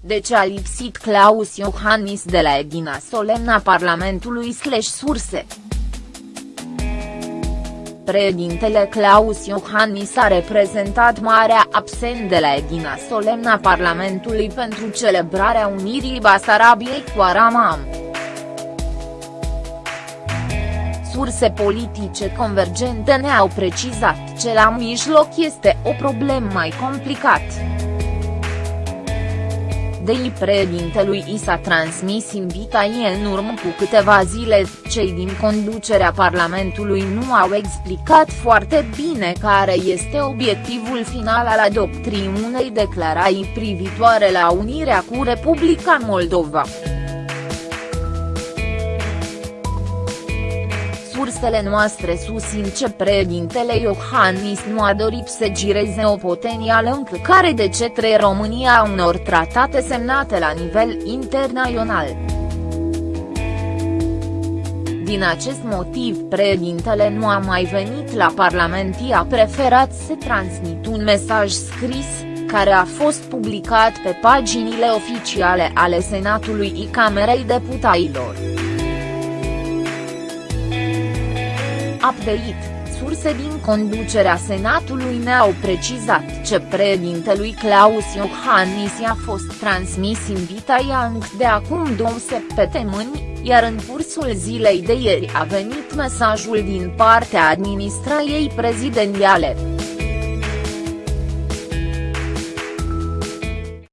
de ce a lipsit Claus Iohannis de la Edina Solemna Parlamentului slash surse. Președintele Claus Iohannis a reprezentat marea absent de la Edina Solemna Parlamentului pentru celebrarea unirii Basarabiei cu Aramam. Surse politice convergente ne-au precizat ce la mijloc este o problemă mai complicat de președintelui i s-a transmis invitație în urmă cu câteva zile, cei din conducerea Parlamentului nu au explicat foarte bine care este obiectivul final al adoptrii unei declarații privitoare la unirea cu Republica Moldova. Sursele noastre susțin ce președintele Iohannis nu a dorit să gireze o potenială încălcare de cetre România a unor tratate semnate la nivel internațional. Din acest motiv președintele nu a mai venit la Parlament i a preferat să transmit un mesaj scris, care a fost publicat pe paginile oficiale ale Senatului și Camerei Deputailor. Update, surse din conducerea Senatului ne-au precizat ce președintelui Claus Iohannis i-a fost transmis invitația de acum două săptămâni, iar în cursul zilei de ieri a venit mesajul din partea administrației prezidențiale.